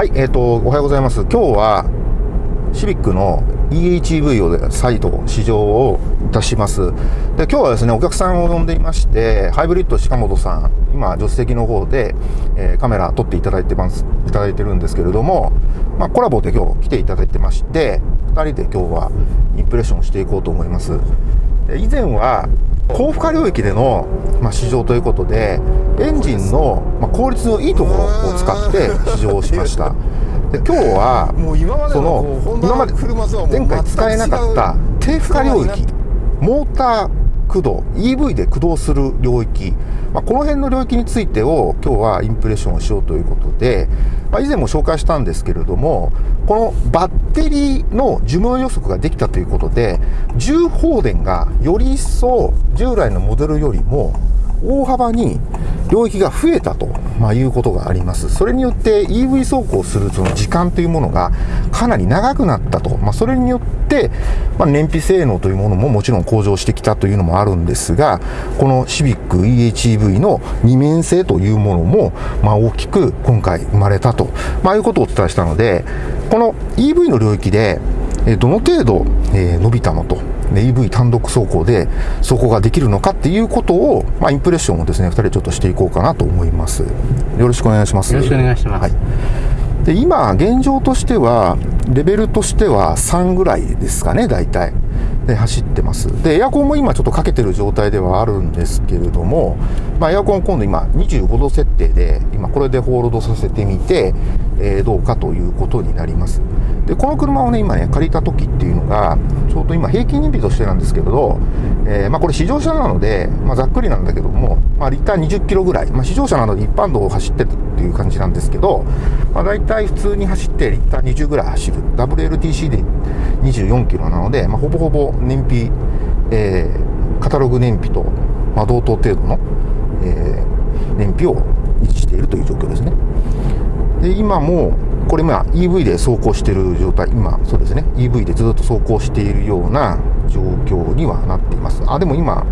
はい、えっ、ー、と、おはようございます。今日は、シビックの EHEV を再度試乗をいたします。で、今日はですね、お客さんを呼んでいまして、ハイブリッド鹿本さん、今、助手席の方で、えー、カメラ撮っていただいてます、いただいてるんですけれども、まあ、コラボで今日来ていただいてまして、2人で今日はインプレッションしていこうと思います。で以前は、高負荷領域での、まあ、試乗ということで、エンジンの、まあ、効率のいいところを使って試乗をしました。で今日は、その、今まで前回使えなかった低負荷領域、モーター駆動、EV で駆動する領域、まあ、この辺の領域についてを今日はインプレッションをしようということで、まあ、以前も紹介したんですけれども、このバッテリーの寿命予測ができたということで、重放電がより一層従来のモデルよりも大幅に領域が増えたと、まあ、いうことがあります。それによって EV 走行するその時間というものがかなり長くなったと。まあ、それによって、まあ、燃費性能というものももちろん向上してきたというのもあるんですが、このシビック EHEV の二面性というものも、まあ、大きく今回生まれたと、まあ、いうことをお伝えしたので、この EV の領域で、どの程度、伸びたのと。EV 単独走行で走行ができるのかっていうことを、まあ、インプレッションをですね、2人ちょっとしていこうかなと思います。よろしくお願いします。よろしくお願いします。はい、で今、現状としては、レベルとしては3ぐらいですかね、大体。で走ってます。で、エアコンも今ちょっとかけてる状態ではあるんですけれども、まあ、エアコン今度今25度設定で、今これでホールドさせてみて、えー、どうかということになります。で、この車をね、今ね、借りた時っていうのが、ちょうど今平均燃費としてなんですけれど、えー、まあこれ試乗車なので、まあざっくりなんだけども、まあリッター20キロぐらい、まあ試乗車なので一般道を走ってるっていう感じなんですけど、まあ大体普通に走ってリッター20ぐらい走る。WLTC で24キロなので、まほぼほぼ燃費、えー、カタログ燃費と、ま同等程度の、えー、燃費を維持しているという状況ですね。で、今も、これまあ EV で走行している状態、今、そうですね、EV でずっと走行しているような状況にはなっています。あ、でも今、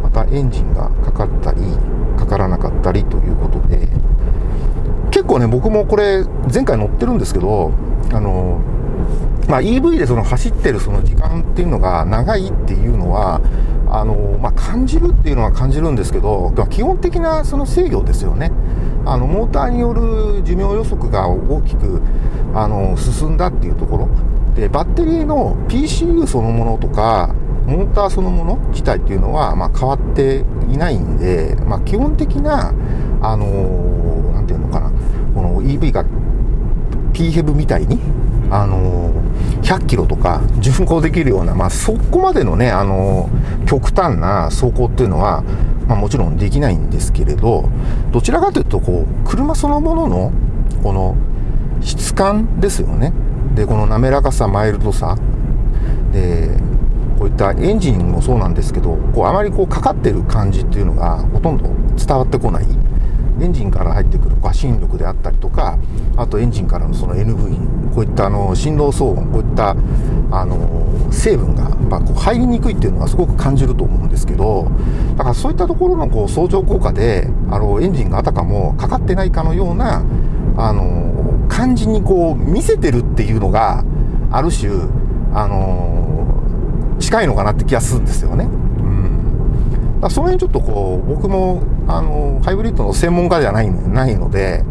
またエンジンがかかったり、かからなかったりということで、結構ね、僕もこれ、前回乗ってるんですけど、あの、まあ、EV でその走ってるその時間っていうのが長いっていうのは、あの、まあ、感じるっていうのは感じるんですけど、基本的なその制御ですよね。あの、モーターによる寿命予測が大きく、あの、進んだっていうところ。で、バッテリーの PCU そのものとか、モーターそのもの自体っていうのは、まあ、変わっていないんで、まあ、基本的な、あのなんていうのかな、この EV が PHEV みたいに、あの100キロとか巡航できるような、まあ、そこまでのね、あの極端な走行っていうのは、まあ、もちろんできないんですけれど、どちらかというと、こう、車そのものの、この質感ですよね。で、この滑らかさ、マイルドさ。で、こういったエンジンもそうなんですけど、こう、あまりこう、かかってる感じっていうのが、ほとんど伝わってこない。エンジンから入ってくる馬振力であったりとか、あとエンジンからのその NV、こういったあの振動騒音、こういったあの成分が、ま、こう入りにくいっていうのはすごく感じると思うんですけど、だからそういったところのこう相乗効果で、あのエンジンがあたかもかかってないかのような、あの感じにこう見せてるっていうのが、ある種、あの近いのかなって気がするんですよね。だその辺ちょっとこう、僕も、あの、ハイブリッドの専門家ではないないので、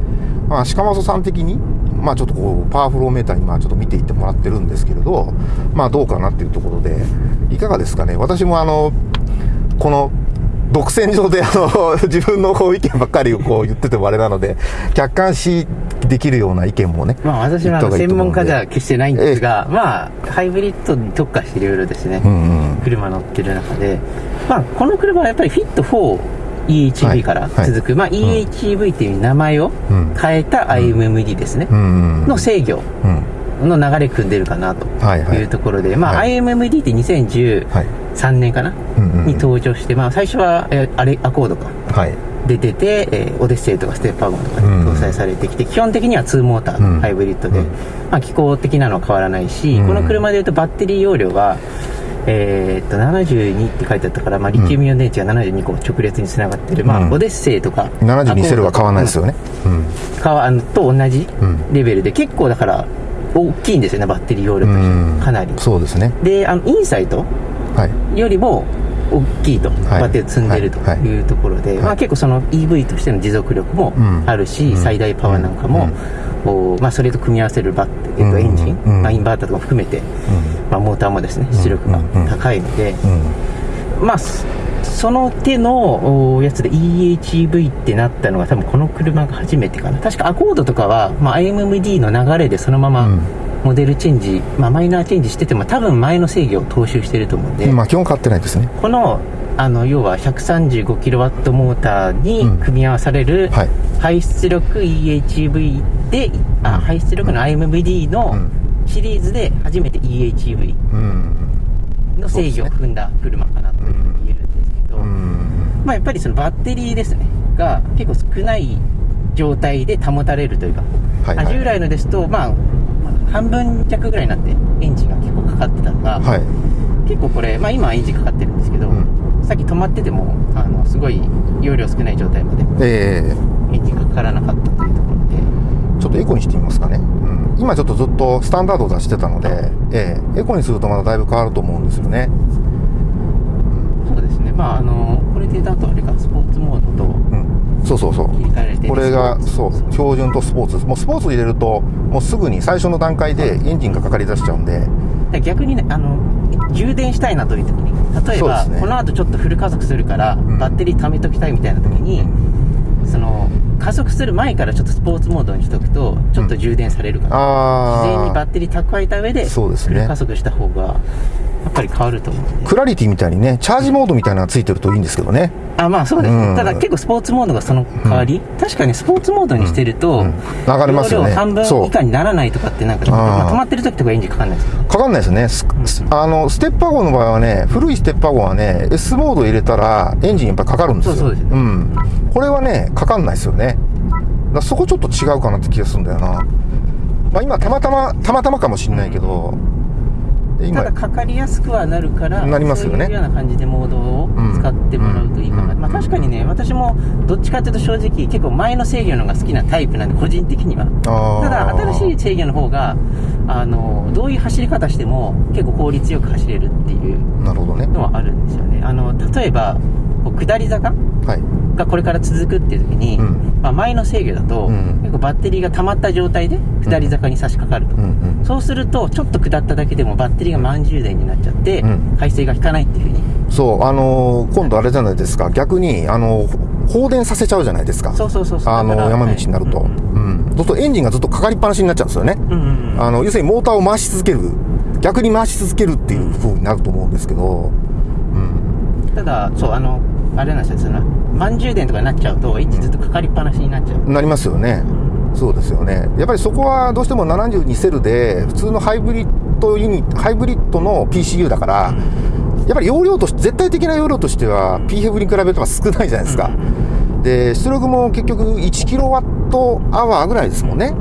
まあ、鹿本さん的に、まあちょっとこう、パワーフローメーターにまあちょっと見ていってもらってるんですけれど、まあどうかなっていうところで、いかがですかね？私もあの、この、独占上であの、自分のこう意見ばっかりをこう言っててもあれなので、客観視できるような意見もね。まあ私は専門家じゃ決してないんですが、まあ、ハイブリッドに特化していろいろですね、うんうん、車乗ってる中で、まあこの車はやっぱりフィット4、EHV から続く、はい。はい、まあ、EHV っていう名前を変えた IMMD ですね、の制御の流れ組んでるかなというところで、まあ、IMMD って2013年かな、に登場して、まあ、最初はあれアコードか、出てて、えー、オデッセイとかステップワゴンとかに搭載されてきて、基本的には2モーターのハイブリッドで、まあ、気候的なのは変わらないし、この車でいうとバッテリー容量はえー、っと、72って書いてあったから、まあ、リチウムイオン電池が72個直列につながってる、まあ、オデッセイとか。72セルは変わらないですよね。うん。変わ、あの、と同じレベルで、結構だから、大きいんですよね、バッテリー容量として。かなり。そうですね。で、あの、インサイトよりも、大きいと、バッテリー積んでるというところで、まあ、結構その EV としての持続力もあるし、最大パワーなんかも、まあ、それと組み合わせるバッテ、えっと、エンジン、まあ、インバーターとか含めて、まあ、モーターもですね出力が高いので、まあその手のやつで EHEV ってなったのが多分この車が初めてかな。確かアコードとかは、まあ、IMMD の流れでそのまま、モデルチェンジ、まあ、マイナーチェンジしてても多分前の制御を踏襲してると思うんで、まあ、基本変わってないですね。このあの要は 135kW モーターに組み合わされる排出力 EHV で、うん、あ排出力の IMVD のシリーズで初めて EHV の制御を踏んだ車かなというふうに言えるんですけど、まあ、やっぱりそのバッテリーですねが結構少ない状態で保たれるというか、はいはい、従来のですと、まあ、半分弱ぐらいになってエンジンが結構かかってたのが、はい、結構これ、まあ、今はエンジンかかってるんですけど、うん、さっき止まっててもあのすごい容量少ない状態まで、えー、エンジンがかからなかったというところでちょっとエコにしてみますかね、うん、今ちょっとずっとスタンダードを出してたので、えー、エコにするとまだだいぶ変わると思うんですよね、うん、そうですね。まああのこれでだとあれかスポーツモードと、うん。そうそうそう。これがそう標準とスポーツ。もうスポーツ入れるともうすぐに最初の段階でエンジンがかかりだしちゃうんで。逆にねあの充電したいなという時に例えば、ね、この後ちょっとフル加速するから、うん、バッテリー貯めときたいみたいな時に、うん、その加速する前からちょっとスポーツモードにしとくとちょっと充電されるから、うん、事前にバッテリー蓄えた上でフル加速した方がやっぱり変わると思うクラリティみたいにねチャージモードみたいなのがついてるといいんですけどね。あまあそうです、うん、ただ結構スポーツモードがその代わり、うん、確かにスポーツモードにしてると、うん、上がりますよね。半分以下にならないとかってなんか、まあ、止まってる時とかエンジンかかんないですか？かかんないですね、あのステッパー号の場合はね古いステッパー号はね S モード入れたらエンジンやっぱかかるんですよ。そうそうです、うん、これはねかかんないですよね。だそこちょっと違うかなって気がするんだよな。まあ今たまたまたまたまかもしれないけど、ただかかりやすくはなるからなりますよね。そういうような感じでモードを使ってもらうといいかな、うん、まあ、確かにね私もどっちかっていうと正直結構前の制御のが好きなタイプなんで個人的には。ただ新しい制御の方があのどういう走り方しても結構効率よく走れるっていうのはあるんですよね。あの例えば下り坂、はい。がこれから続くっていう時に、うん、まあ、前の制御だと、うん、結構バッテリーが溜まった状態で下り坂に差し掛かると、うんうん、そうするとちょっと下っただけでもバッテリーが満充電になっちゃって、排水が効かないっていうふうに。そうあのー、今度あれじゃないですか。逆にあのー、放電させちゃうじゃないですか。そうそうそうあのー、山道になると、はい、うんそうするとエンジンがずっとかかりっぱなしになっちゃうんですよね、うんうんうん、あの要するにモーターを回し続ける。逆に回し続けるっていうふうになると思うんですけど、うん、ただそうあのあれなんですよその満充電とかになっちゃうとエンジンずっとかかりっぱなしになっちゃう。なりますよね。そうですよね。やっぱりそこはどうしても72セルで普通のハイブリッドユニハイブリッドの PCU だから、うん、やっぱり容量として絶対的な容量としては PF に比べると少ないじゃないですか、うん、で出力も結局1キロワットアワーぐらいですもんね、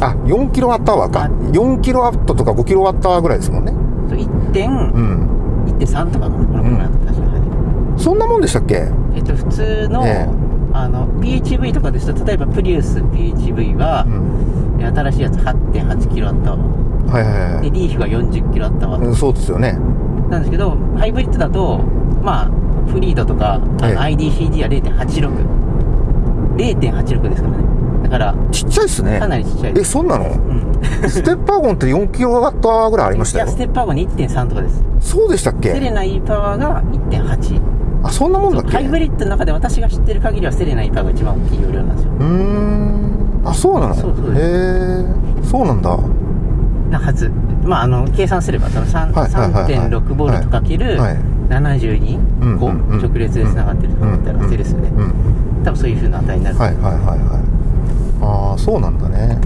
あ4キロワットアワーか。4キロワットとか5キロワットアワーぐらいですもんね。1点、うん、1.3とかかなこのぐらいだった確かそんなもんでしたっけ？えっと普通の、えー、あの PHV とかですと例えばプリウス PHV は、うん、新しいやつ8.8キロあったわはいはいはい。でリーフが40キロあったわ、うん、そうですよね。なんですけどハイブリッドだとまあフリードとか IDCG は0.86 0.86ですからね。だからちっちゃいっすね。かなりちっちゃいえそんなの、うん、ステッパーゴンって4キロワットぐらいありましたよ。いやステッパーゴン1.3とかです。そうでしたっけ？セレナ E パワーが1.8あそんなもんだっけ？ハイブリッドの中で私が知ってる限りはセレナイパーが一番大きい容量なんですよ。うん。あそうなの？そうそうへえそうなんだ。なはずまああの計算すればその3.6ボルトかける72個直列でつながってるとかだったらセレスで多分そういうふうな値になるはいはいはいはい。ああそうなんだね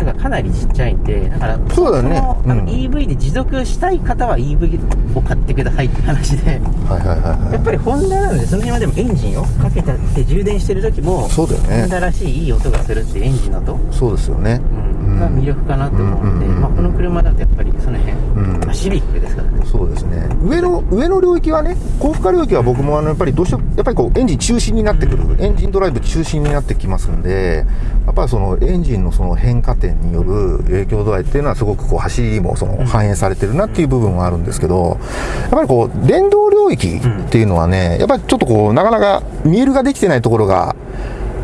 だからかなりちっちゃいんで、だから、そうだね。うん、EV で持続したい方は EV を買ってくださいって話で、はいはいはい、やっぱりホンダなので、その辺はでもエンジンをかけたって充電してる時も、そうだよね。ホンダらしいいい音がするってエンジンの音。そうですよね。うんが魅力かなと思うんで、まあ、この車だとやっぱりその辺、うん。まあ、シビックですからね。そうですね。上の上の領域はね高負荷領域は僕もあのやっぱりどうしてもやっぱりこうエンジン中心になってくる、エンジンドライブ中心になってきますんでやっぱりそのエンジンのその変化点による影響度合いっていうのはすごくこう走りもその反映されてるなっていう部分はあるんですけどやっぱりこう電動領域っていうのはねやっぱりちょっとこうなかなか見えるができてないところが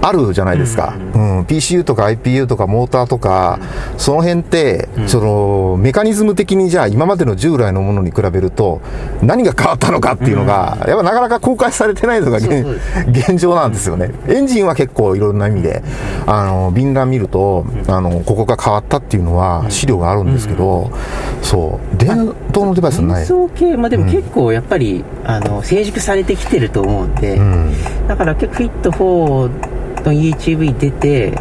あるじゃないですか、うん、PCU とか IPU とかモーターとか、その辺って、そのメカニズム的にじゃあ今までの従来のものに比べると何が変わったのかっていうのが、やっぱなかなか公開されてないのが現状なんですよね。エンジンは結構いろんな意味であの便覧見るとあのここが変わったっていうのは資料があるんですけど、そう。電動のデバイスはない。系もでも結構やっぱり、あの成熟されてきてると思うんで、うん。だから結構フィット4の EHV 出て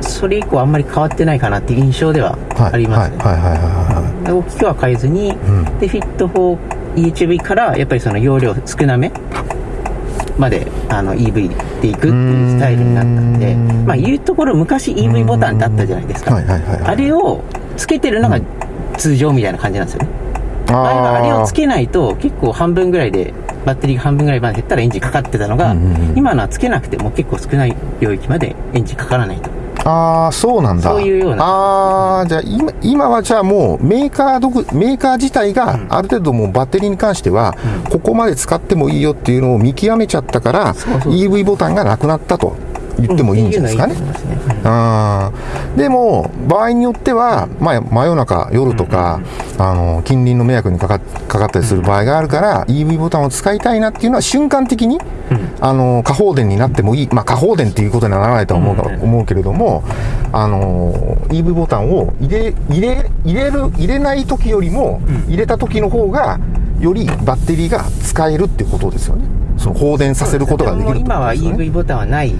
それ以降あんまり変わってないかなっていう印象ではありますね、大きくは変えずに、ん。でフィット 4EHV からやっぱりその容量少なめまであの EV でいくっていうスタイルになったんでうんまあいうところ昔 EV ボタンってあったじゃないですか。あれをつけてるのが通常みたいな感じなんですよね。前はあれをつけないと結構半分ぐらいでバッテリーが半分ぐらいまで減ったらエンジンかかってたのが、うんうんうん。今のはつけなくても結構少ない領域までエンジンかからないと。ああ、そうなんだ。そういうような。ああ、じゃあ今、今はじゃあもうメーカー独、メーカー自体がある程度もうバッテリーに関しては、ここまで使ってもいいよっていうのを見極めちゃったから、そうそう EV ボタンがなくなったと言ってもいいんじゃないですかね。でも、場合によっては、まあ、真夜中、夜とか、あの近隣の迷惑にかかかかったりする場合があるから、EV ボタンを使いたいなっていうのは瞬間的に、あの過放電になってもいい、まあ、過放電っていうことにはならないとは思う,、うん。思うけれども、あの EV ボタンを入れ入れ入れる入れない時よりも、入れた時の方がよりバッテリーが使えるっていうことですよね。その放電させることができる。ってこともう今は EV ボタンはない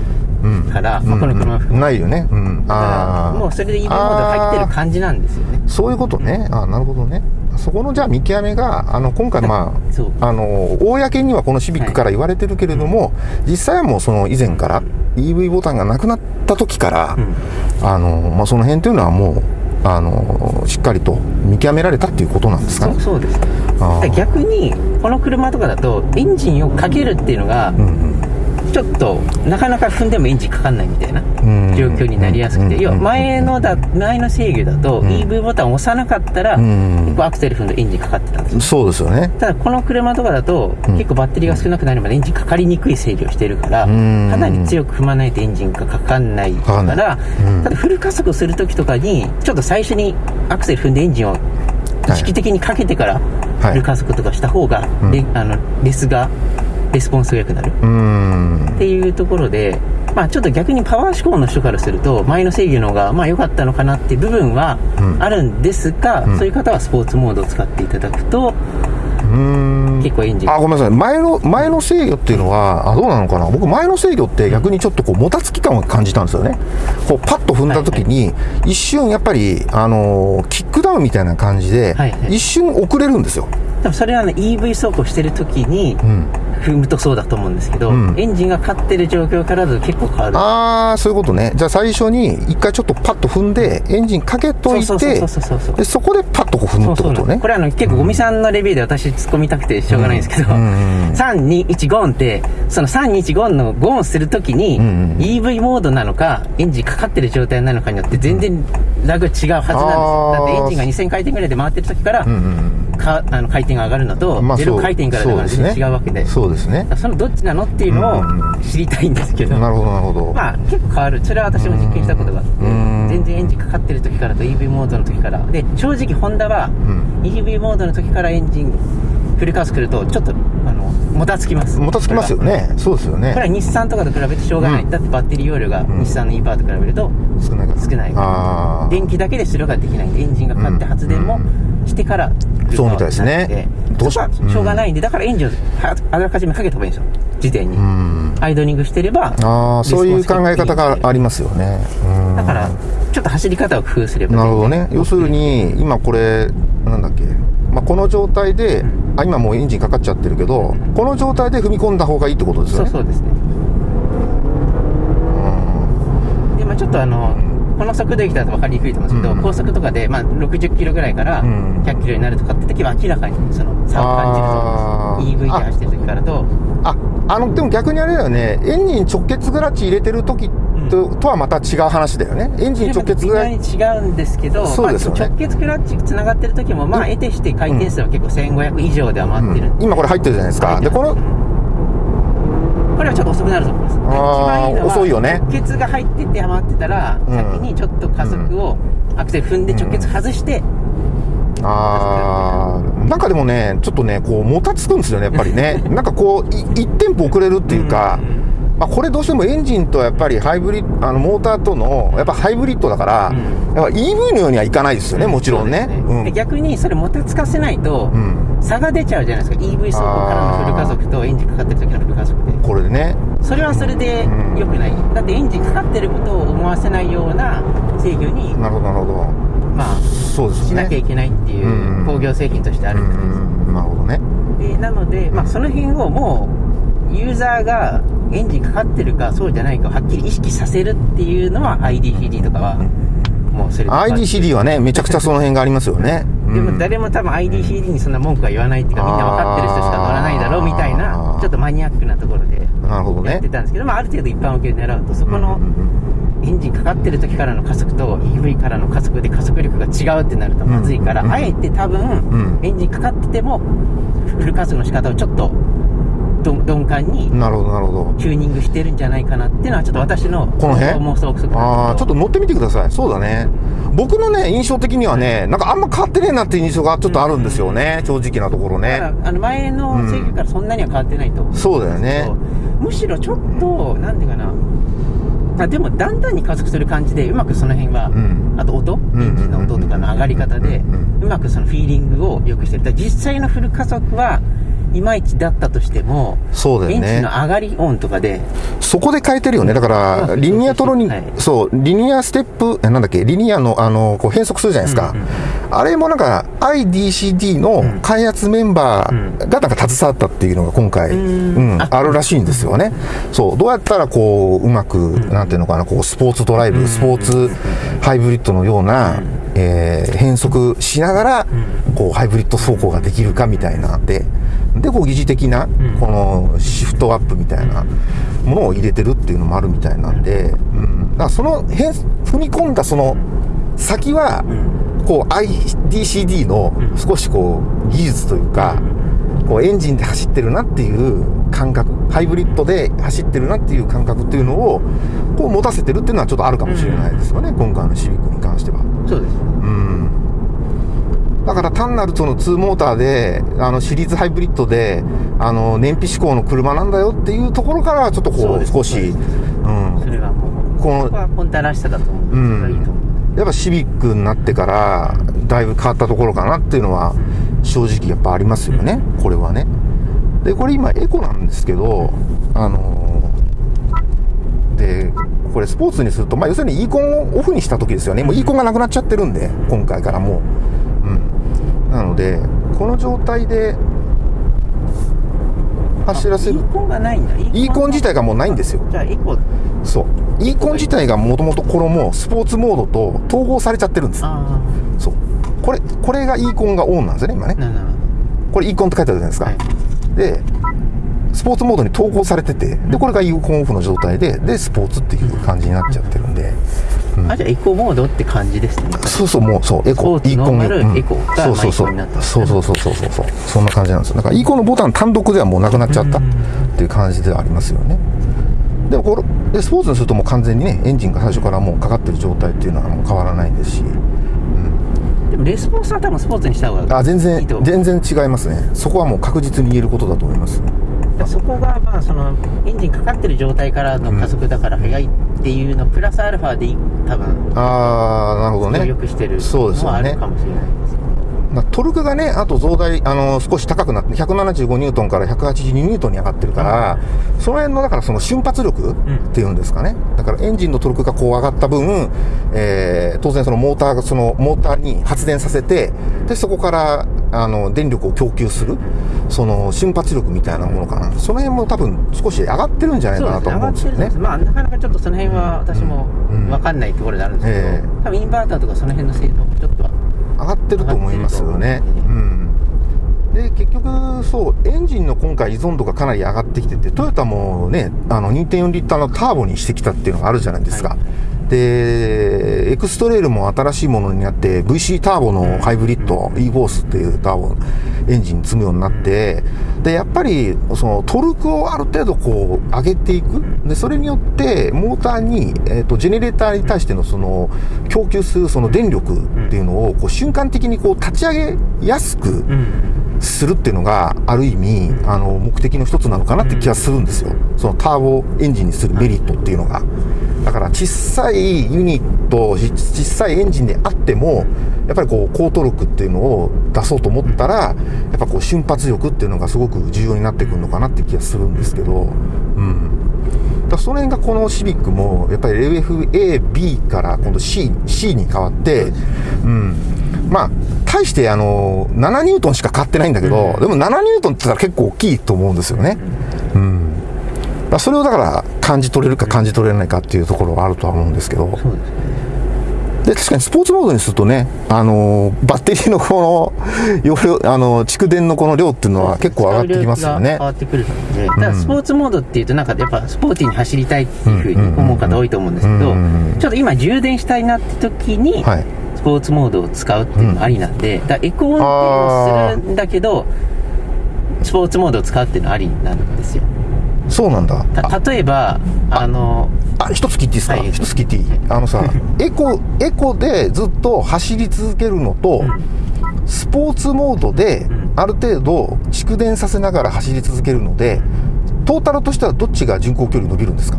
から、まあ、この車を含めないよね。うん。だああ。からもうそれで EV モード入ってる感じなんですよねそういうことね。あなるほどね。そこのじゃあ見極めが、あの、今回まあ、あの、公にはこのシビックから言われてるけれども、実際はもうその以前から、EV ボタンがなくなった時から、あの、まあ、その辺というのはもう、あの、しっかりと見極められたっていうことなんですかねそう。です逆にこの車とかだとエンジンをかけるっていうのがうんうんちょっとなかなか踏んでもエンジンかかんないみたいなうん。状況になりやすくてうん。要は前のだ前の制御だと EV ボタンを押さなかったらん。結構アクセル踏んでエンジンかかってたんですよ。そうですよね。ただこの車とかだと結構バッテリーが少なくなるまでエンジンかかりにくい制御をしてるからかん。なり強く踏まないとエンジンがかかんないからうん。ただフル加速する時とかにちょっと最初にアクセル踏んでエンジンを意識的にかけてからはい。フル加速とかした方がレあのレスがレスポンスが良くなる。っていうところで、まあ、ちょっと逆にパワー志向の人からすると前の制御の方がまあ良かったのかなっていう部分はうんあるんですが、そういう方はスポーツモードを使っていただくと結構エンジンあ、ごめんなさい。前の、前の制御っていうのは、あ、どうなのかな？僕、前の制御って逆にちょっとこう、もたつき感を感じたんですよね。こう、パッと踏んだ時に、一瞬やっぱり、あのー、キックダウンみたいな感じではいは、い一瞬遅れるんですよ。でもそれは、ね、EV 走行してる時にうん。踏むとそうだと思うんですけど、うん。エンジンが勝ってる状況からだと結構変わる。あー、そういうことね。じゃあ最初に、一回ちょっとパッと踏んで、エンジンかけといてそこでパッとこう踏むってことね。こ。れあの結構ゴミさんのレビューで私突っ込みたくてしょうがないんですけど、うんうん321ゴンってその321ゴンのゴンするときに、んうん EV モードなのかエンジンかかってる状態なのかによって全然ラグ違うはずなんです。だってエンジンが2000回転ぐらいで回ってる時から、うんうんかあの回転が上がるのと、うん。まあ、ゼロ回転からだから全然違うわけで。そうですね。そのどっちなのっていうのうんを知りたいんですけど、なるほど、なるほど。まあ結構変わる。それは私も実験したことがあってうん全然エンジンかかってる時からと EV モードの時からで正直ホンダはん。EV モードの時からエンジンフルカース来るとちょっとあのもたつきます。もたつきますよね。そうですよね。これは日産とかと比べてしょうがない、うん。だってバッテリー容量が日産の E パーと比べると少ないから。少ない電気だけでそれができないんでエンジンがかかって発電もしてからそうみたいですね。どうしょうがないんでだからエンジンをはあらかじめかけた方がいいんですよ。事前に。うん。アイドリングしてればああ、そういう考え方がありりますよね。うん。だからちょっと走り方を工夫すればなるほどね。要するに、今これ、なんだっけ。まあ、この状態で、あ、今もうエンジンかかっちゃってるけど、この状態で踏み込んだ方がいいってことですよね。そうそうですね。でまあちょっとあのこの速度できたら分かりにくいと思うんですけど、うん。高速とかで、まあ、60キロぐらいからうん。100キロになるとかって時は明らかにその差を感じると思うんです EV で走ってる時からと。ああのでも逆にあれだよね。エンジン直結クラッチ入れてる時と,、とはまた違う話だよね。エンジン直結微クラッ妙に違うんですけどそうですよね。まあ、直結クラッチつながってる時もまあ得てして回転数は結構1500以上では回ってる。ん。で、今これ入ってるじゃないですか。でこのこれはちょっと遅くなると思います。一番いいのは遅いよね。直結が入ってて余ってたら、うん。先にちょっと加速をアクセル踏んで直結外して、あーなんかでもねちょっとねこうもたつくんですよねやっぱりね。なんかこうい1テンポ遅れるっていうか、まあ、これどうしてもエンジンとやっぱりハイブリッドあのモーターとのやっぱハイブリッドだから、うん。やっぱ EV のようにはいかないですよねもちろんね。そうですうん。で逆にそれもたつかせないと、うん。差が出ちゃうじゃないですか。EV 走行からのフル加速とエンジンかかってる時のフル加速で。これでね。それはそれでうん。良くない、だってエンジンかかってることを思わせないような制御に、なるほどなるほど。まあそうですね。しなきゃいけないっていううん。工業製品としてあるんです、うん。なるほどね。でなので、まあ、その辺をもうユーザーがエンジンかかってるかそうじゃないかをはっきり意識させるっていうのは IDCD とかはもうそれで IDCD はねめちゃくちゃその辺がありますよね。でもうん。誰も多分 IDCD にそんな文句は言わないっていうかみんな分かってる人しか乗らないだろうみたいあなーちょっとマニアックなところでやってたんですけど、まあ、ある程度一般受けを狙うとそこのエンジンかかってる時からの加速と EV からの加速で加速力が違うってなるとまずいから、うんあえて多分、ん。エンジンかかっててもフル加速の仕方をちょっとど鈍感にうんなるほどなるほど。チューニングしてるんじゃないかなっていうのはちょっと私のこの辺？妄想憶ああちょっと乗ってみてください。そうだね。僕のね印象的にはねなんかあんま変わってねえなっていう印象がちょっとあるんですよね、正直なところね。あの前の制御からそんなには変わってないと思うんそうだよね。むしろちょっとなんていうかな。あでもだんだんに加速する感じでうまくその辺は、ん。あと音？エンジンの音とかの上がり方でうん。うまくそのフィーリングを良くしてる。実際のフル加速はいまいちだったとしてもそうだよね。エンジンの上がり音とかでそこで変えてるよね。だから、リニアトロに、はい。そう、リニアステップ、えなんだっけ、リニアの、あの、こう変速するじゃないですか。うんうんあれもなんか、IDCD の開発メンバーがなんか携わったっていうのが今回、ううんん、ああるらしいんですよね。そう、どうやったらこう、うまく、なんていうのかな、こう、スポーツドライブ、スポーツハイブリッドのような、えー変速しながら、こう、ハイブリッド走行ができるかみたいなで、で、こう、疑似的な、この、シフトアップみたいなものを入れてるっていうのもあるみたいなんで、うん。だからその、変、踏み込んだその、先は、こう IDCD の少しこう技術というか、こうエンジンで走ってるなっていう感覚、ハイブリッドで走ってるなっていう感覚っていうのを、こう持たせてるっていうのはちょっとあるかもしれないですよね、今回のシビックに関しては。そうですうん。だから単なるその2モーターで、あのシリーズハイブリッドで、あの燃費志向の車なんだよっていうところからちょっとこう少し、うん。それはもうこのここはポンタらしさだと思う、うんやっぱシビックになってから、だいぶ変わったところかなっていうのは、正直やっぱありますよね、これはね。で、これ今エコなんですけど、あのーで、これスポーツにすると、まあ要するにイーコンをオフにした時ですよね。もうイーコンがなくなっちゃってるんで、今回からもう。うん。なので、この状態で走らせるイ。ーコンがないんだイーコン自体がもうないんですよ。じゃあエコそう。イーコン自体がもともとこれもスポーツモードと統合されちゃってるんです。あそう。これ、これがイーコンがオンなんですよね、今ねこれイーコンって書いてあるじゃないですか。はいで、スポーツモードに統合されてて、で、これがイーコンオフの状態で、で、スポーツっていう感じになっちゃってるんで。うんあじゃあエコモードって感じですね。そうそう、もう、そう、エコ、イーコン。エコがそうそうそうマイコンになった。そうそうそうそうそうそう。そんな感じなんですよ。だから、イーコンのボタン単独ではもうなくなっちゃったっていう感じではありますよね。でもこれ、でスポーツにするともう完全にね、エンジンが最初からもうかかってる状態っていうのはもう変わらないですし、でもレスポンスは多分スポーツにした方があ全然いいと。思う全然違いますね。そこはもう確実に言えることだと思いますそこがまあそのエンジンかかってる状態からの加速だから速いっていうのプラスアルファで多分。ああなるほどね。よくしてるのはあるかもしれないです。まあトルクがねあと増大あの少し高くなって175ニュートンから182ニュートンに上がってるから、その辺のだからその瞬発力っていうんですかね、だからエンジンのトルクがこう上がった分、えー当然そのモーターがそのモーターに発電させてでそこから、あの、電力を供給する、その、瞬発力みたいなものかな。その辺も多分少し上がってるんじゃないかなと思うんですよね。まあ、なかなかちょっとその辺は私も分かんないところであるんですけど、うんえ。ー、多分インバーターとかその辺の性能もちょっと上がってると思いますよね。うん。で結局、そう、エンジンの今回依存度がかなり上がってきてて、トヨタもね、あの2.4リッターのターボにしてきたっていうのがあるじゃないですか。はい。で、エクストレールも新しいものになって、VC ターボのハイブリッド、e ボースっていうターボエンジン積むようになって、で、やっぱり、そのトルクをある程度こう上げていく。で、それによって、モーターに、えっ、ー、と、ジェネレーターに対してのその、供給するその電力っていうのを、こう瞬間的にこう立ち上げやすくするっていうのが、ある意味、あの、目的の一つなのかなって気がするんですよ。そのターボエンジンにするメリットっていうのが。だから小さいユニット、小さいエンジンであっても、やっぱりこう高トルクっていうのを出そうと思ったら、やっぱこう瞬発力っていうのがすごく重要になってくるのかなって気がするんですけど、うん。だその辺がこのシビックも、やっぱり LFA、B から今度 C、C に変わって、うん。まあ、対してあの、7ニュートンしか買ってないんだけど、でも7ニュートンって言ったら結構大きいと思うんですよね。うん。まあ、それをだから感じ取れるか感じ取れないかっていうところはあるとは思うんですけど。そうですね。で、確かにスポーツモードにするとね、あのー、バッテリーのこの、容量、あのー、蓄電のこの量っていうのは結構上がってきますよね。変わってくるので、だからスポーツモードっていうとなんかやっぱスポーティーに走りたいっていうふうに思う方多いと思うんですけど、ちょっと今充電したいなって時に、スポーツモードを使うっていうのもありなんで、だエコ運転をするんだけど、スポーツモードを使うっていうのはありなんですよ。そうなんだ。例えば、あ。の、あ、一つ聞いていいですか、はい、一つ聞いていい？あのさ、エコ、エコでずっと走り続けるのと、うん、スポーツモードで、ある程度蓄電させながら走り続けるので、トータルとしてはどっちが巡航距離伸びるんですか？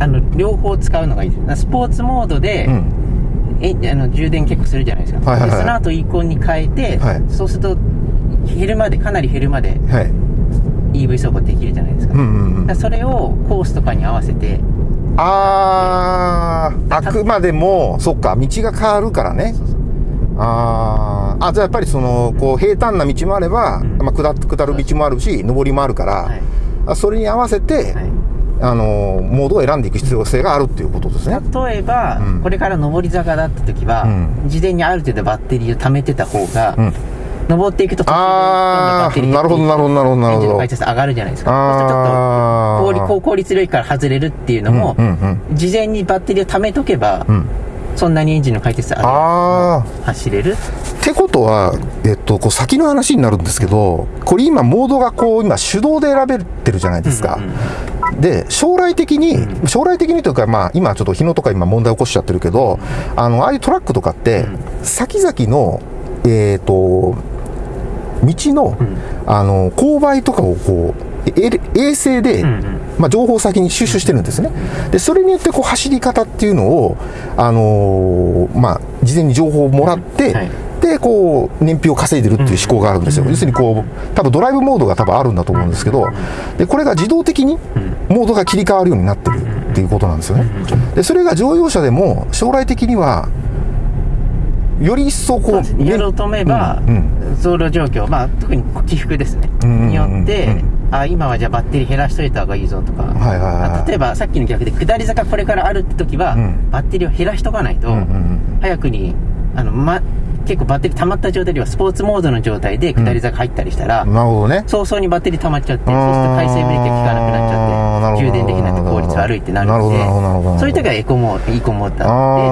あの、両方使うのがいい。です。スポーツモードで、うん。えあの充電結構するじゃないですか、はいはいはい、その後イコンに変えて、はい、そうすると減るまでかなり減るまで、はい、EV 走行できるじゃないですか。うんうんうん、それをコースとかに合わせて。ああ、あくまでも、そっか、道が変わるからね。ああ、じゃあやっぱりその、こう、平坦な道もあれば、うん、まあ下、下る道もあるし、上りもあるから、はい、それに合わせて、はい。あのモードを選んでいく必要性があるっていうことですね。例えば、うん、これから上り坂だった時は、うん、事前にある程度バッテリーを貯めてた方が、うん、登っていくと途中でバッテリーなるほどなるほどなるほどなるほど。回上がるじゃないですか。そうするとちょっと効効率量から外れるっていうのも、うんうんうん、事前にバッテリーを貯めとけば、うん。そんなにエンジンの回転数ある走れる。ってことは、えっと、こう先の話になるんですけど、これ今、モードがこう、今、手動で選べてるじゃないですか。うんうん、で、将来的に、うん、将来的にというか、まあ、今ちょっと日野とか今問題起こしちゃってるけど、あの、ああいうトラックとかって、先々の、えっ、ー、と、道の、うん、あの、勾配とかをこう、衛星で、まあ、情報を先に収集してるんですね。で、それによってこう走り方っていうのを、あのー、まあ、事前に情報をもらって、はい、で、こう、燃費を稼いでるっていう思考があるんですよ。要するにこう、多分ドライブモードが多分あるんだと思うんですけど、で、これが自動的にモードが切り替わるようになってるっていうことなんですよね。で、それが乗用車でも将来的には、より一層こう、やろうと思えば、走路状況、まあ、特に起伏ですね、によって、あ今はじゃあバッテリー減らしといた方がいいぞとか、はいはいはい、例えばさっきの逆で下り坂これからあるって時は、うん、バッテリーを減らしとかないと、うんうんうん、早くにあの、ま、結構バッテリー溜まった状態ではスポーツモードの状態で下り坂入ったりしたら、うん、なるほどね。早々にバッテリー溜まっちゃって、そうすると回線ブレーキが効かなくなっちゃって、充電できなくて効率悪いってなるので、そういう時はエコモード、イコモーターで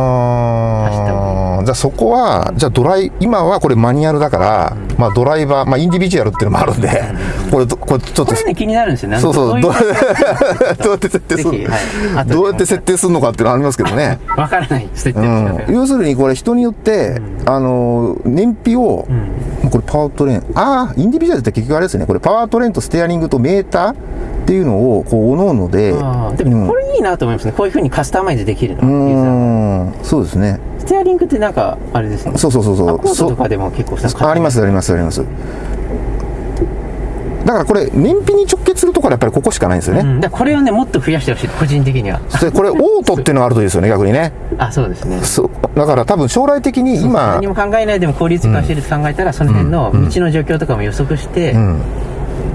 走った方がいい。じゃあそこは、じゃあドライ、今はこれマニュアルだから、うん、まあドライバー、まあインディビジュアルっていうのもあるんで、うん、これ、これちょっと。ね気になるんですよね。そうそう、どうやって設定する、はい、どうやって設定するのかっていうのはありますけどね。わからない、設定、うん、要するにこれ人によって、あの、燃費費を、うん、これパワートレーン、ああ、インディビジュアルって結局あれですね、これパワートレーンとステアリングとメーターっていうのを、こう、おのおので。でも、これいいなと思いますね。こういうふうにカスタマイズできるの。うん、そうですね。ステアリングってなんか、あれですね。そうそうそうそう。コードとかでも結構あります、あります、あります。だからこれ、燃費に直結するところはやっぱりここしかないんですよね。うん、だこれをね、もっと増やしてほしい、個人的には。これ、オートっていうのがあるといいですよね、逆にね。あ、そうですね。そうだから多分将来的に今。何も考えないでも効率化してると考えたら、その辺の道の状況とかも予測して、うん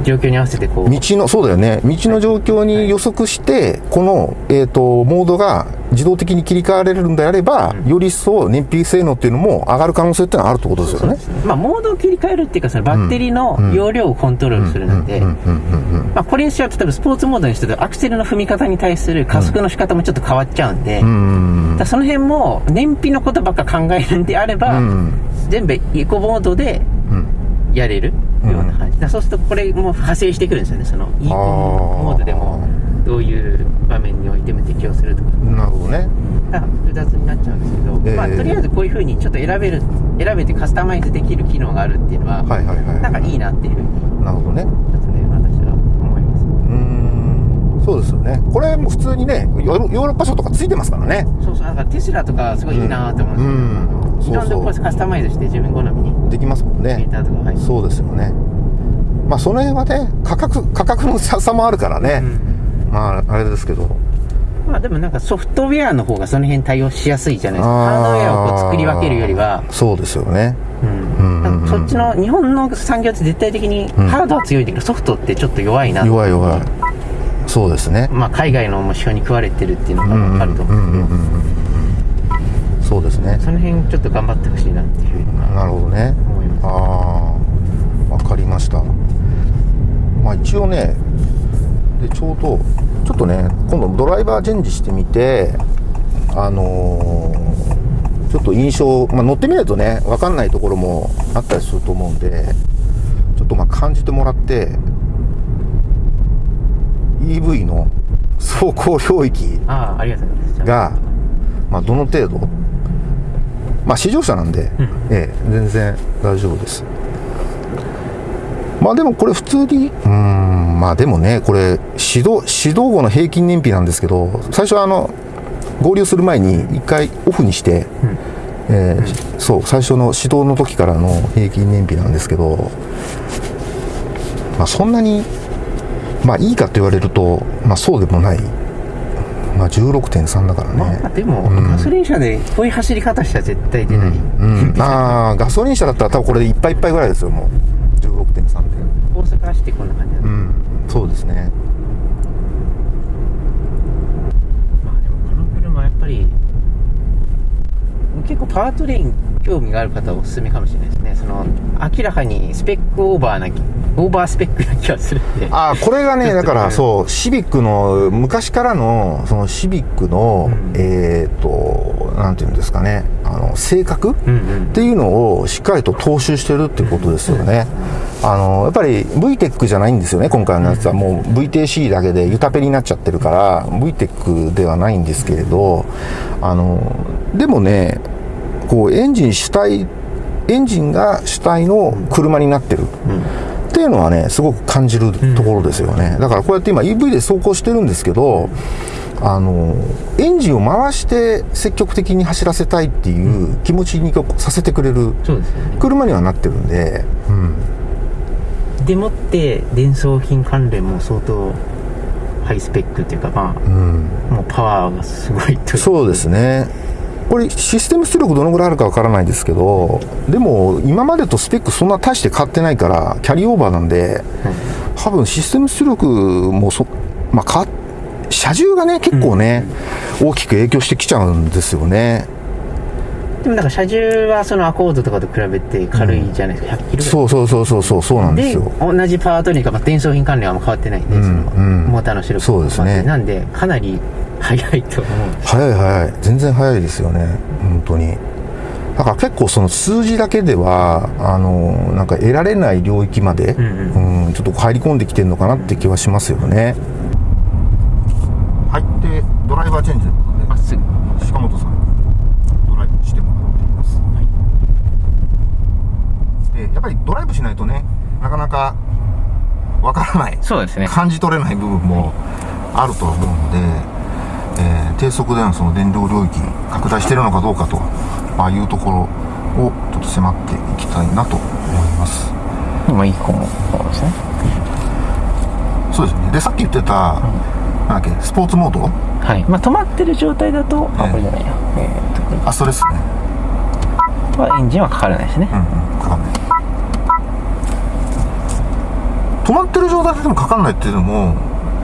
状況に合わせてこう。道のそうだよね。道の状況に予測して、はい、この、えーと、モードが自動的に切り替われるんであれば、うん、より一層燃費性能っていうのも上がる可能性っていうのはあるってことですよね。まあ、モードを切り替えるっていうかそのバッテリーの容量をコントロールするので、まあ、これにしようと例えばスポーツモードにするとアクセルの踏み方に対する加速の仕方もちょっと変わっちゃうんで、うん、だその辺も燃費のことばっか考えるんであれば、うん、全部エコモードでやれる。ようなそうするとこれも派生してくるんですよね。そのイーモードでもどういう場面においても適用するとか。なるほどね。複雑になっちゃうんですけど、えー、まあ、とりあえずこういうふうにちょっと選べる選べてカスタマイズできる機能があるっていうのは,、はいはいはい、なんかいいなっていうふうになるほどね。ちょっとね私は思います。うん。そうですよね。これも普通にねヨーロッパ車とかついてますからね。そうそう。だからテスラとかすごいいいなと思うんですよ、うん。うん。いろんなこカスタマイズして自分好みにできますもんね。そうですよねまあその辺はね価格価格の差もあるからね、うん、まああれですけど。まあでもなんかソフトウェアの方がその辺対応しやすいじゃないですか。ハードウェアをこう作り分けるよりは。そうですよね。うん、そっちの日本の産業って絶対的にハードは強いけど、ソフトってちょっと弱いな弱い弱い。そうですね。まあ海外の目標に食われてるっていうのが分かると思うん。ですけどそうですね。その辺ちょっと頑張ってほしいなっていうふうになるほどね。ああ分かりましたまあ一応ねでちょうどちょっとね今度ドライバーチェンジしてみてあのー、ちょっと印象、まあ、乗ってみないとね分かんないところもあったりすると思うんでちょっとまあ感じてもらって EV の走行領域がまあ、どの程度？まあ試乗車なんで、うん、ええ、全然大丈夫ですまあでもこれ普通に、うん、まあでもね、これ、指導、指導後の平均燃費なんですけど、最初はあの、合流する前に一回オフにして、うん、えー、そう、最初の指導の時からの平均燃費なんですけど、まあそんなに、まあいいかと言われると、まあそうでもない。まあ16.3だからね。まあ、でも、うん、ガソリン車でこういう走り方したら絶対出ない。うん、うん、ああ、ガソリン車だったら多分これでいっぱいいっぱいぐらいですよ、もう。16.3で大阪走ってこんな感じだうんそうですね。まあでもこの車やっぱり結構パワートレイン興味がある方はおすすめかもしれないですね。その明らかにスペックオーバーなオーバースペックな気がするんで。ああこれがね だからそうシビックの昔からのそのシビックの、うん、えっ、ー、となんていうんですかね。あの性格、っていうのをしっかりと踏襲してるっていうことですよね、あのやっぱり VTEC じゃないんですよね今回のやつは。もう VTC だけでユタペになっちゃってるから VTEC ではないんですけれどあのでもねこうエンジン主体エンジンが主体の車になってる、っていうのはねすごく感じるところですよね、だからこうやって今 EV で走行してるんですけどあのエンジンを回して積極的に走らせたいっていう気持ちにさせてくれる車にはなってるんで、うん、でもって伝送品関連も相当ハイスペックっていうかまあ、うん、もうパワーがすごいとそうですね。これシステム出力どのぐらいあるかわからないですけどでも今までとスペックそんな大して変わってないからキャリーオーバーなんで、うん、多分システム出力もそ、まあ、車重がね結構ね、うん、大きく影響してきちゃうんですよねでもなんか車重はそのアコードとかと比べて軽いじゃないですか、うん、100キロそうそうそうそうそうそうなんですよ。同じパワートリーか、まあ、伝送品関連は変わってないんで、うん、その、うん、モーターの出力そうですね。なんでかなり速いと思う速い速い。全然速いですよね。本当に。だから結構その数字だけではあのなんか得られない領域まで、うん、うん、ちょっと入り込んできてるのかなって気はしますよね。入ってドライバーチェンジということで。まっすぐ。鹿本さんドライブしてもらってい。ます、はい、でやっぱりドライブしないとねなかなかわからないそうですね。感じ取れない部分もあると思うので、えー、低速でのその電量領域拡大しているのかどうかと、まあ、いうところをちょっと迫っていきたいなと思います。今いいかもですね。そうですね。でさっき言ってた、なんだっけスポーツモード？はい。まあ止まってる状態だと、あこれじゃないやえー、あそれですね。はエンジンはかからないですね。うんうんかかんない。止まってる状態でもかかんないっていうのも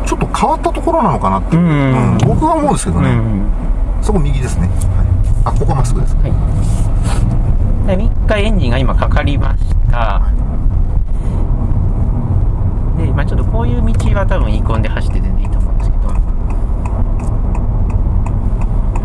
ちょっと変わったところなのかなっていう、うん僕は思うんですけどね、うんそこ右ですね、はい、あここまっすぐですはい。で3日エンジンが今かかりました、で、まあ、ちょっとこういう道は多分イコンで走って全然いいと思うんですけど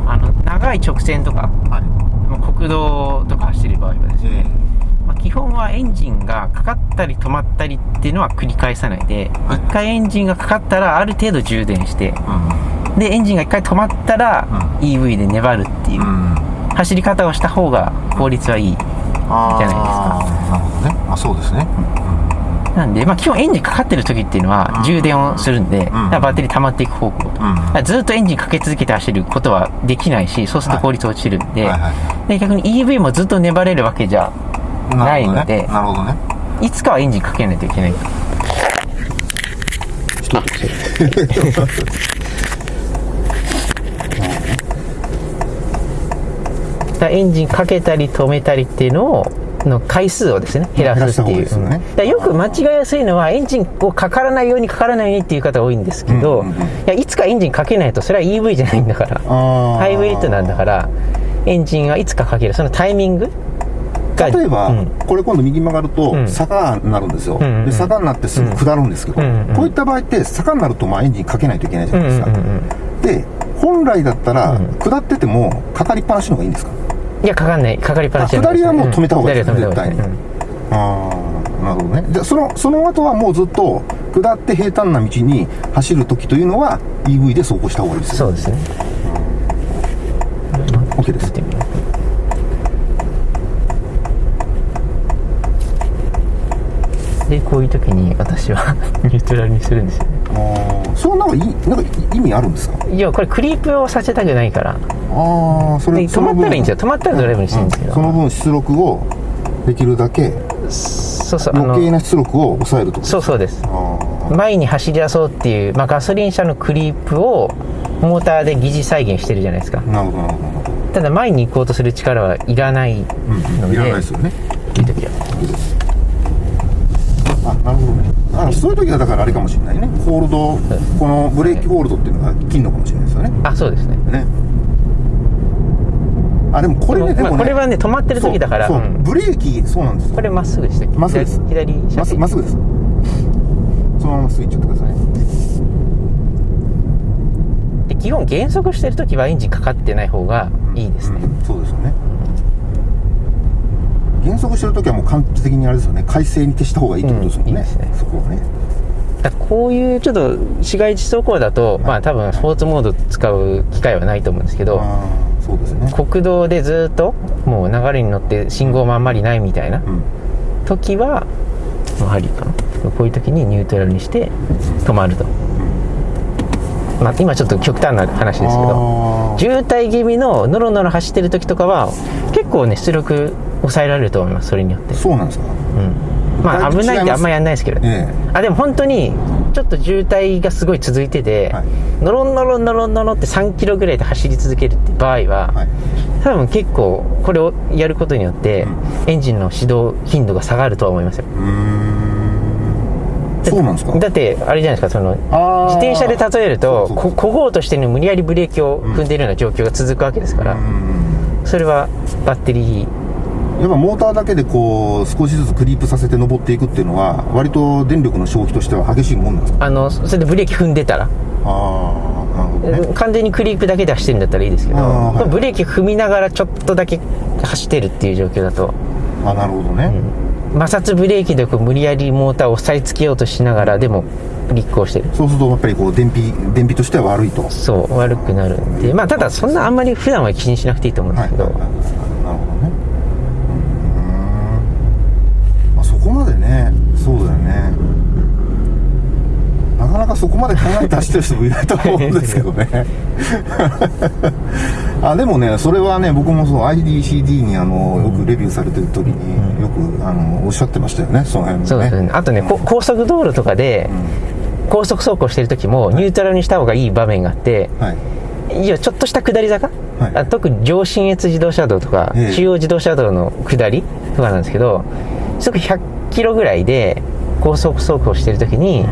あの長い直線とかはいまあ国道とか走る場合はですね、えまあ、基本はエンジンがかかったり止まったりっていうのは繰り返さないで、はい。1回エンジンがかかったらある程度充電してーでエンジンが1回止まったらう EV で粘るっていううん、うん、走り方をした方が効率はいいじゃないですか。なるほどね。あそうですね、なんで、まあ、基本エンジンかかってる時っていうのは充電をするんで、だからバッテリー溜まっていく方向と、だからずっとエンジンかけ続けて走ることはできないしそうすると効率落ちるんで,、はいはいで逆に EV もずっと粘れるわけじゃないのでなるほどね。いつかはエンジンかけないといけない エンジンかけたり止めたりっていうのをの回数をですね減らすっていう。ね。よく間違いやすいのはエンジンをかからないようにかからないようにっていう方多いんですけど、いやいつかエンジンかけないとそれは EV じゃないんだからハイブリッドなんだからエンジンはいつかかける。そのタイミングが例えば、うん。これ今度右曲がるとうん。坂になるんですよ、んうんで坂になってすぐ下るんですけど、うんうんこういった場合って坂になるとまあエンジンかけないといけないじゃないですか、で本来だったら、うん。下っててもかかりっぱなしの方がいいんですか？いやかかんない。かかりっぱなしあ下りはもう止めた方がいい。ですうん下りは止めた方がいい。絶ああなるほどね。じゃあそのその後はもうずっと下って平坦な道に走る時というのは EV で走行した方がいいですよそうですね。OK ですでこういう時に私はニュートラルにするんです。よねそれはなんかいいなんか意味あるんですか？いやこれクリープをさせたくないから。ああそれで止まったらいいんですよ。止まったらドライブにしてるんですけど、その分出力をできるだけそうそう余計な出力を抑えるとそうそうです。あ前に走り出そうっていう、まあ、ガソリン車のクリープをモーターで疑似再現してるじゃないですか。あなるほどなるほど。ただ前に行こうとする力はいらないので、いらないですよね。いい時は。あなるほどねあそういう時はだからあれかもしれないね。ホールドこのブレーキホールドっていうのが金のかもしれないですよね。あそうですね。ね。あでもこれねでもねまあこれはね止まってる時だから。そうそううん。ブレーキそうなんですよ。これまっすぐしてまっすぐです。左まっすぐまっすぐです。そのままスイッチやってくださいで基本減速してる時はエンジンかかってない方がいいですね、うんそうですよね減速してる時はもう完璧にあれですよね。快晴に徹した方がいいってことですもんね,、うんいいですね。そこはね。だこういうちょっと市街地走行だと、まあ多分スポーツモード使う機会はないと思うんですけどそうですね。国道でずっともう流れに乗って信号もあんまりないみたいなうん。時はもうハリーかな。こういう時にニュートラルにして止まると、まあ、今ちょっと極端な話ですけど渋滞気味のノロノロ走ってる時とかは結構ね出力抑えられると思いますそれによって。そうなんですか？うん。まあ危ないってあんまやんないですけどね、えあでも本当にちょっと渋滞がすごい続いてて、はい。ノロノロノロノロって3キロぐらいで走り続けるって場合は、はい。多分結構これをやることによって、エンジンの始動頻度が下がるとは思いますよ。うーん。そうなんですか？だってあれじゃないですかその自転車で例えるとここごうとしてね無理やりブレーキを踏んでいるような状況が続くわけですから、うん。それはバッテリーやっぱモーターだけでこう少しずつクリープさせて登っていくっていうのは割と電力の消費としては激しいもんなんですか？あのそれでブレーキ踏んでたら、ああなるほどね。完全にクリープだけで走ってるんだったらいいですけど、はい。ブレーキ踏みながらちょっとだけ走ってるっていう状況だと。あなるほどね、摩擦ブレーキでこう無理やりモーターを押さえつけようとしながらでも立候してる。そうするとやっぱりこう電費電費としては悪いと。そう悪くなるんで。まあただそんなあんまり普段は気にしなくていいと思うんですけど、はいはいはいはいなるほどねうーん、まあ、そこまでねそうだよねなかなかそこまで考えて走ってる人もいないと思うんですけどね。あでもねそれはね僕もそう IDCD にあのよくレビューされてる時によくあのおっしゃってましたよねその辺もね。そうですね。あとね、こ高速道路とかで、高速走行してる時もニュートラルにした方がいい場面があって、はい。いやちょっとした下り坂、はい。あ特に上信越自動車道とか、ええ。中央自動車道の下りとかなんですけど時速100キロぐらいで高速走行してる時に、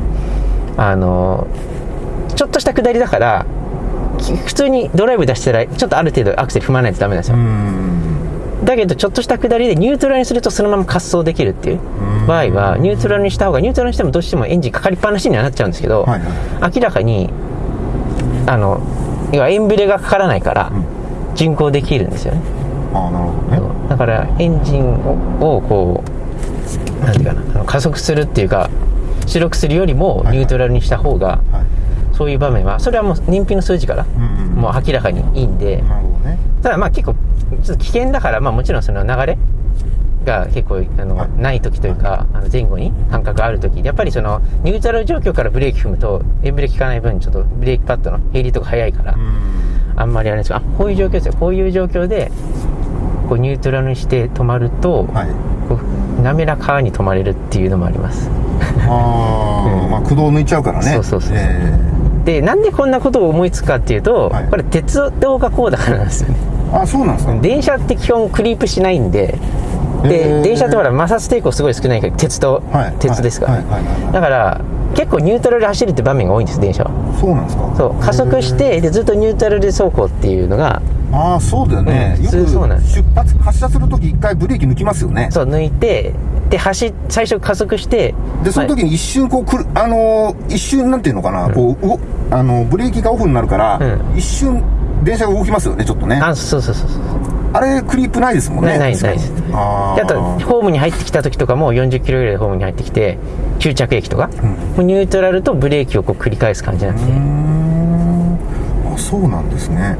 あのちょっとした下りだからき普通にドライブ出したらちょっとある程度アクセル踏まないとダメなんですよ、うん。だけどちょっとした下りでニュートラルにするとそのまま滑走できるっていう場合はニュートラルにした方がニュートラルにしてもどうしてもエンジンかかりっぱなしにはなっちゃうんですけど、はいは明らかにあの要はエンブレがかからないから巡航できるんですよね、ああ、なるほどね。だからエンジンををこうなんていうかな加速するっていうか出力するよりもはいニュートラルにした方が、はい。そういう場面はそれはもう燃費の数字から、もう明らかにいいんで。ただまあ結構ちょっと危険だから、まあ、もちろんその流れが結構あの、はいない時というかあの前後に感覚がある時やっぱりそのニュートラル状況からブレーキ踏むとエンブレ効かない分ちょっとブレーキパッドの減りとか早いから、うん。あんまりあれですけどあこういう状況ですよこういう状況でこうニュートラルにして止まると、はい。滑らかに止まれるっていうのもあります。ああ、うん。まあ駆動抜いちゃうからね。そうそうそうえでなんでこんなことを思いつくかっていうと、はい。これ鉄道がこうだからなんですよね。えあ、そうなんですか。電車って基本クリープしないんでで、へー。電車ってほら摩擦抵抗すごい少ないから鉄と、はい。鉄ですか。ら、はい。はい。はい。はい。だから結構ニュートラルで走るって場面が多いんです電車。はそうなんですか。そう。加速してでずっとニュートラルで走行っていうのがああ、そうだよね。うん。よく出発、発車するとき一回ブレーキ抜きますよね。そう抜いてで走最初加速してで、その時に一瞬こうくる、あのー一瞬なんていうのかな、こう、うごあの、ブレーキがオフになるから、う一瞬電車が動きますよね、ちょっとね。あそうそうそうそう。あれ、クリープないですもんね。ないないです。あであとーホームに入ってきた時とかも40キロぐらいでホームに入ってきて終着駅とか、もうニュートラルとブレーキをこう繰り返す感じなんで、うーん。あ、そうなんですね。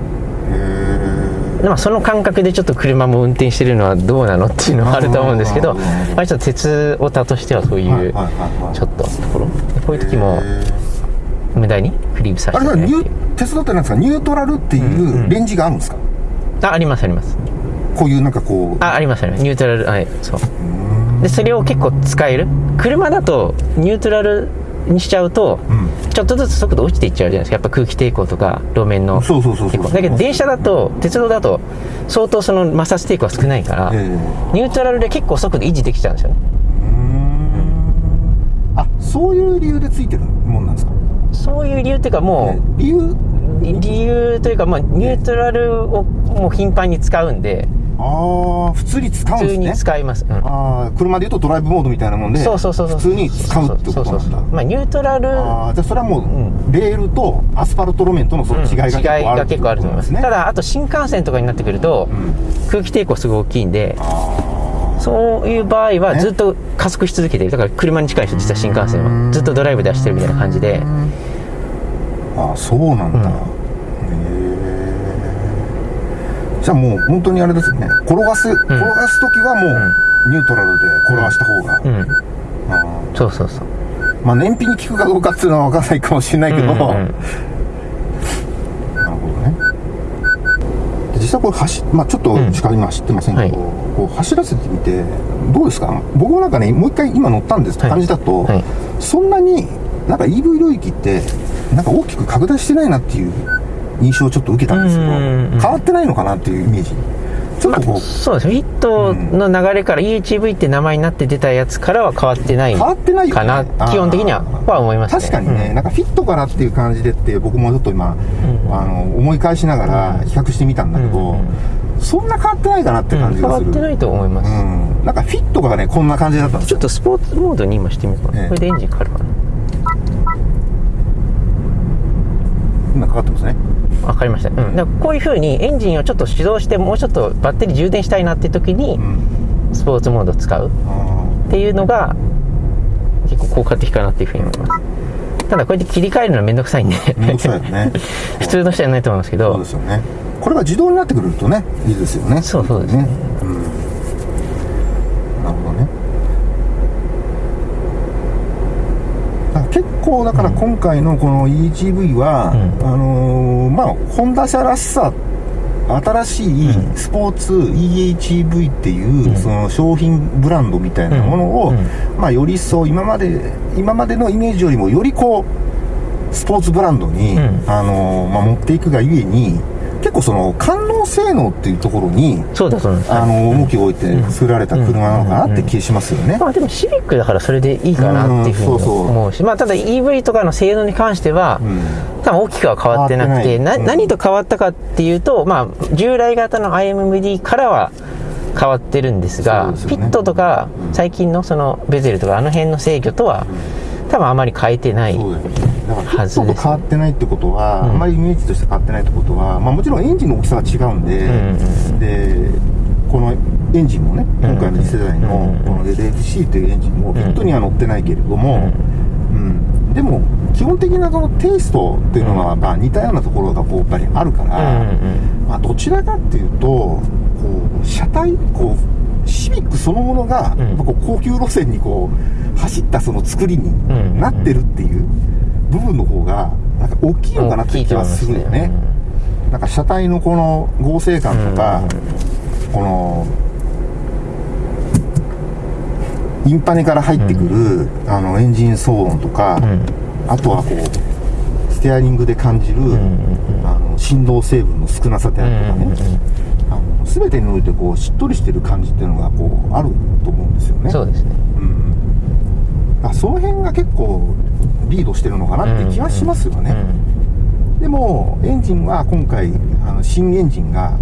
へまあ、その感覚でちょっと車も運転してるのはどうなのっていうのはあると思うんですけど、まあ、ちょっと鉄オタとしてはそういう、ちょっとところでこういう時も無駄にクリープさせあれはニュ鉄道ってなんですか？ニュートラルっていうレンジがあるんですか、あありますあります。こういうなんかこう。あありますあります。ニュートラルはいそう。でそれを結構使える？車だとニュートラルにしちゃうと、うん。ちょっとずつ速度落ちていっちゃうじゃないですか。やっぱ空気抵抗とか路面の。そうそうそうそうだけど電車だと鉄道だと相当その摩擦抵抗が少ないから、ええ。ニュートラルで結構速度維持できちゃうんですよね。あ、そういう理由でついてるもんなんですか？そういう理由っていうかもう、理由？理由というか、まあ、ニュートラルをもう頻繁に使うんでああ、普通に使うん普通にですね。使います、うん。ああ、車で言うとドライブモードみたいなもんで、そうそうそうそう普通に使うってことそうそうそうなんだ。まあニュートラル。ああ、じゃあそれはもう、ん。レールとアスファルト路面とのその違いが結構ある、違いが結構あると思います。ね。ただあと新幹線とかになってくると、空気抵抗すごい大きいんであそういう場合はねずっと加速し続けてる。だから車に近い人実は新幹線は。ずっとドライブで走ってるみたいな感じで。あ、そうなんだ。うんへえじゃあもう本当にあれですね。転がす、転がすときはもう、ニュートラルで転がした方が。うん。あそうそうそう。ーまあ燃費に効くかどうかっていうのは分からないかもしれないけど、うんうんうん。なるほどね。で実際これ走、まあちょっとしか今走ってませんけど、はい。こう走らせてみて、どうですか？僕もなんかね、もう一回今乗ったんですってはい。感じだと、はい。そんなになんか EV 領域って、なんか大きく拡大してないなっていう印象をちょっと受けたんですけど、うん。うんうん変わってないのかなっていうイメージ。ちょっとこう、そうですね。ヒットの流れから EHV って名前になって出たやつからは変わってない変わってないかな。あー基本的にはは思いますね。確かにね、なんかフィットからっていう感じでって僕もちょっと今、ん。あの思い返しながら比較してみたんだけど、うん。うんそんな変わってないかなってうん変感じがする、わってないと思います、うん、なんかフィットがねこんな感じだったんですよ。ちょっとスポーツモードに今してみようかな、ええ。これでエンジンかかるかな。今かかってますねわかりました、うん、だからこういうふうにエンジンをちょっと始動してもうちょっとバッテリー充電したいなって時にうん。スポーツモードを使う。っあていうのが結構効果的かなっていうふうに思います。ただこうやって切り替えるのめんどくさいんで。ー面倒くさいよね。普通の人じゃないと思いますけそうどですよね。これが自動になってくるとねいいですよね。そうそうですね。うん、なるほどねだから結構だから今回のこの EHV は、うん。あのーまあホンダ車らしさ新しいスポーツ EHV っていう、うん。その商品ブランドみたいなものを、まあよりそう今まで今までのイメージよりもよりこうスポーツブランドに、うん、あのまあ、持っていくがゆえに結構その官能性能っていうところにそうだそうあの重きを置いて作られた車なのかなって気しますよね、まあでもシビックだからそれでいいかなっていうふうに思うし、まあただ EV とかの性能に関しては、多分大きくは変わってなくてな何と変わったかっていうとまあ従来型の IMD からは変わってるんですが、ね、ピットとか最近のそのベゼルとかあの辺の制御とは多分あまり変えてないはずです、ね、変わってないってことは、うん、あんまりイメージとして変わってないってことは、まあ、もちろんエンジンの大きさが違うんで、うん、でこのエンジンもね今回の次世代のこの LFC というエンジンもピットには乗ってないけれども、うん、でも基本的なそのテイストっていうのはまあ似たようなところがこうやっぱりあるから、まあ、どちらかっていうとこう車体こうシビックそのものが、こう高級路線にこう走ったその作りになってるっていう部分の方がなんか大きいのかなって気はするよね。なんか車体のこの合成感とか、このインパネから入ってくる、あのエンジン騒音とか、あとはこうステアリングで感じる、あの振動成分の少なさであるとかね、あの全てにおいてこうしっとりしてる感じっていうのがこうあると思うんですよね。そうですね、うん、あその辺が結構リードしてるのかなって気はしますよね、でもエンジンは今回あの新エンジンが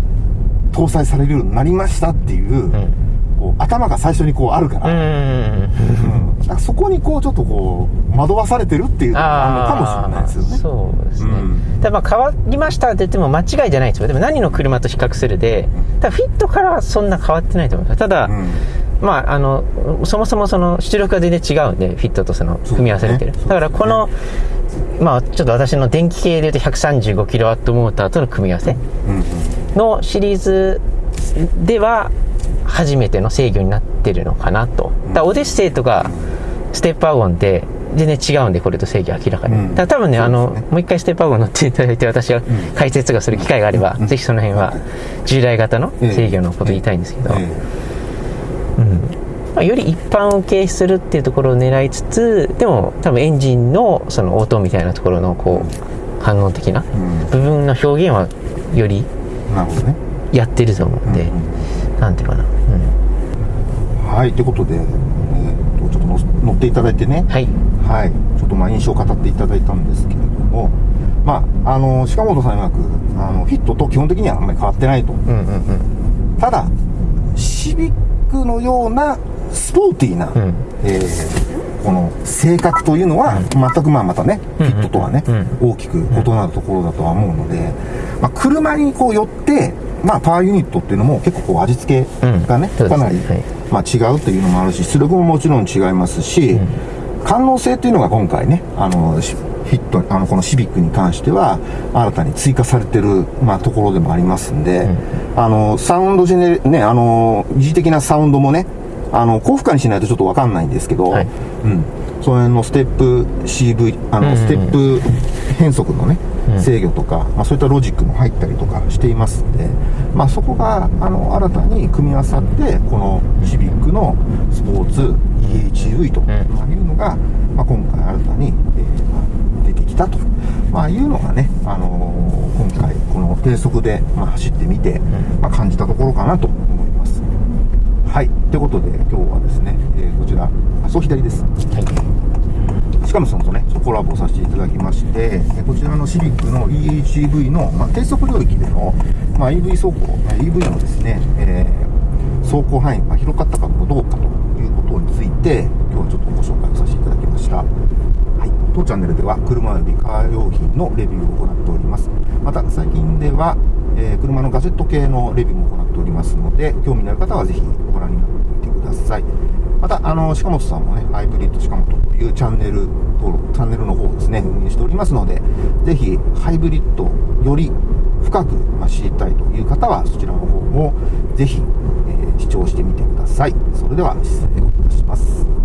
搭載されるようになりましたっていう、うん。こう頭が最初にこうあるから,、うんからそこにこうちょっとこう惑わされてるっていうのがあるのかもしれないですよね。そうですね、うん、だまあ変わりましたって言っても間違いじゃないですよでも何の車と比較するでだフィットからはそんな変わってないと思いますただ、うんまあ、あのそもそもその出力が全然違うんでフィットとその組み合わされてる、ね、だからこの、まあちょっと私の電気系でいうと 135kW モーターとの組み合わせのシリーズでは初めての制御になってるのかなと。だオデッセイとかステップワゴンって全然違うんで、これと制御明らかに。うん、だ多分ね、ね。あの、もう一回ステップワゴン乗っていただいて、私が解説がする機会があれば、うん、ぜひその辺は従来型の制御のこと言いたいんですけど、うん。まあ、より一般受けするっていうところを狙いつつ、でも多分エンジンのその音みたいなところのこう、反応的な部分の表現はよりやってると思うんで、なんていうかな。はいということで、えー、とちょっと乗っていただいてね。はい、はい、ちょっとまあ印象を語っていただいたんですけれども。まああの鹿本さん曰くあのヒットと基本的にはあんまり変わってないと、うんうんうん、ただシビックのようなスポーティーな、うん、えー、この性格というのは、全くまあまたね、フィットとはね、大きく異なるところだとは思うので、まあ、車にこう寄って、まあ、パワーユニットっていうのも結構こう味付けがね、うん、かなり、はい、まあ、違うというのもあるし出力ももちろん違いますし、うん、感能性っていうのが今回ねあのヒットあのこのシビックに関しては新たに追加されてる、まあ、ところでもありますんで、うん、あのサウンドジェネねあの疑似的なサウンドもねあの高負荷にしないとちょっと分かんないんですけど、はい、うん。その辺のステップ CV あの、ステップ変速のね制御とか、まあ、そういったロジックも入ったりとかしていますんで、まあ、そこがあの新たに組み合わさってこのシビックのスポーツ EHV というのが、まあ、今回新たに、えーまあ、出てきたと、まあ、いうのがね、あのー、今回この低速で、まあ、走ってみて、まあ、感じたところかなと思。はい。ということで、今日はですね、えー、こちら、あ、そう左です。はいしかもそのとね、コラボさせていただきまして、こちらのシビックの EHEV の、まあ、低速領域での、まあ、EV 走行、EV のですね、えー、走行範囲が広かったかどうかということについて、今日はちょっとご紹介をさせていただきました。当チャンネルでは、車及びカー用品のレビューを行っております。また、最近では、えー、車のガジェット系のレビューも行っておりますので、興味のある方はぜひご覧になってみてください。また、あの、鹿本さんもね、ハイブリッド鹿本というチャンネル登録、チャンネルの方をですね、運営しておりますので、ぜひ、ハイブリッドより深く、ま、知りたいという方は、そちらの方もぜひ、えー、視聴してみてください。それでは、失礼いたします。